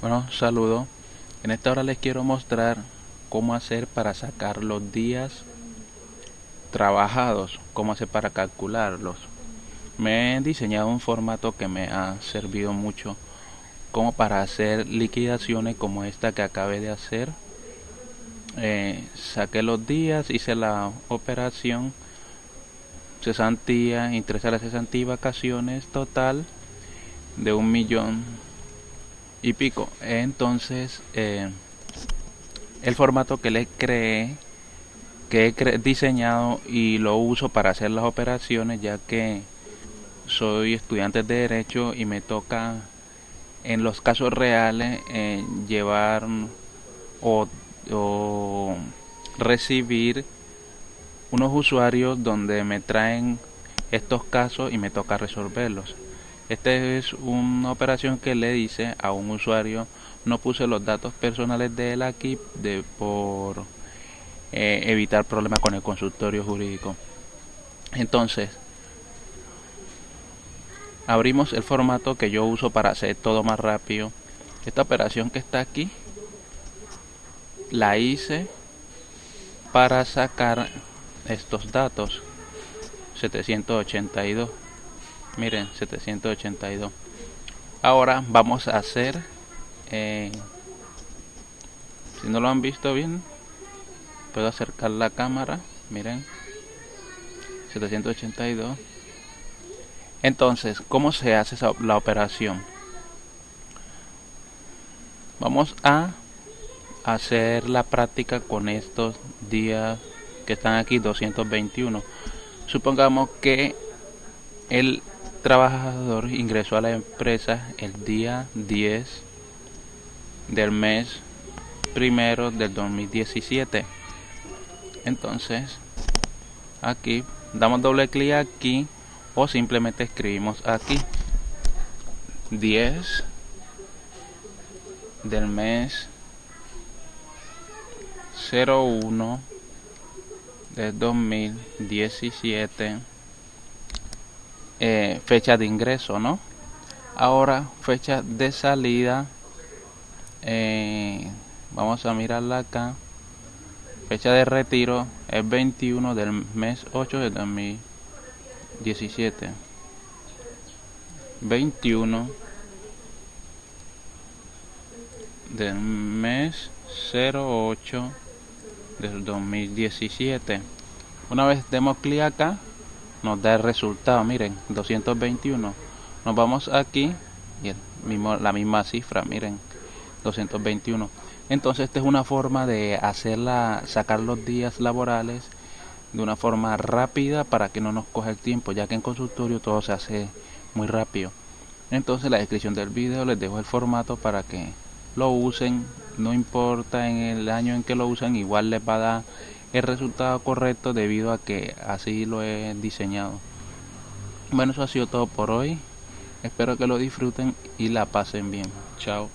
Bueno, saludo. En esta hora les quiero mostrar cómo hacer para sacar los días trabajados, cómo hacer para calcularlos. Me he diseñado un formato que me ha servido mucho como para hacer liquidaciones como esta que acabé de hacer. Eh, saqué los días, hice la operación cesantía, interés a la cesantía y vacaciones total de un millón y pico. Entonces, eh, el formato que le creé, que he diseñado y lo uso para hacer las operaciones, ya que soy estudiante de Derecho y me toca en los casos reales eh, llevar o recibir unos usuarios donde me traen estos casos y me toca resolverlos. Esta es una operación que le dice a un usuario no puse los datos personales de él aquí de, por eh, evitar problemas con el consultorio jurídico. Entonces, abrimos el formato que yo uso para hacer todo más rápido. Esta operación que está aquí la hice para sacar estos datos 782 miren 782 ahora vamos a hacer eh, si no lo han visto bien puedo acercar la cámara miren 782 entonces cómo se hace la operación vamos a hacer la práctica con estos días que están aquí 221 supongamos que el trabajador ingresó a la empresa el día 10 del mes primero del 2017 entonces aquí damos doble clic aquí o simplemente escribimos aquí. 10 del mes 01 del 2017 eh, fecha de ingreso, ¿no? Ahora, fecha de salida. Eh, vamos a mirarla acá. Fecha de retiro es 21 del mes 8 de 2017. 21 del mes 08 del 2017. Una vez demos clic acá, nos da el resultado. Miren 221 nos vamos aquí y el mismo, la misma cifra miren 221 entonces esta es una forma de hacerla sacar los días laborales de una forma rápida para que no nos coja el tiempo ya que en consultorio todo se hace muy rápido. Entonces en la descripción del vídeo les dejo el formato para que lo usen. No importa en el año en que lo usen igual les va a dar el resultado correcto debido a que así lo he diseñado. Bueno, eso ha sido todo por hoy. Espero que lo disfruten y la pasen bien. Chao.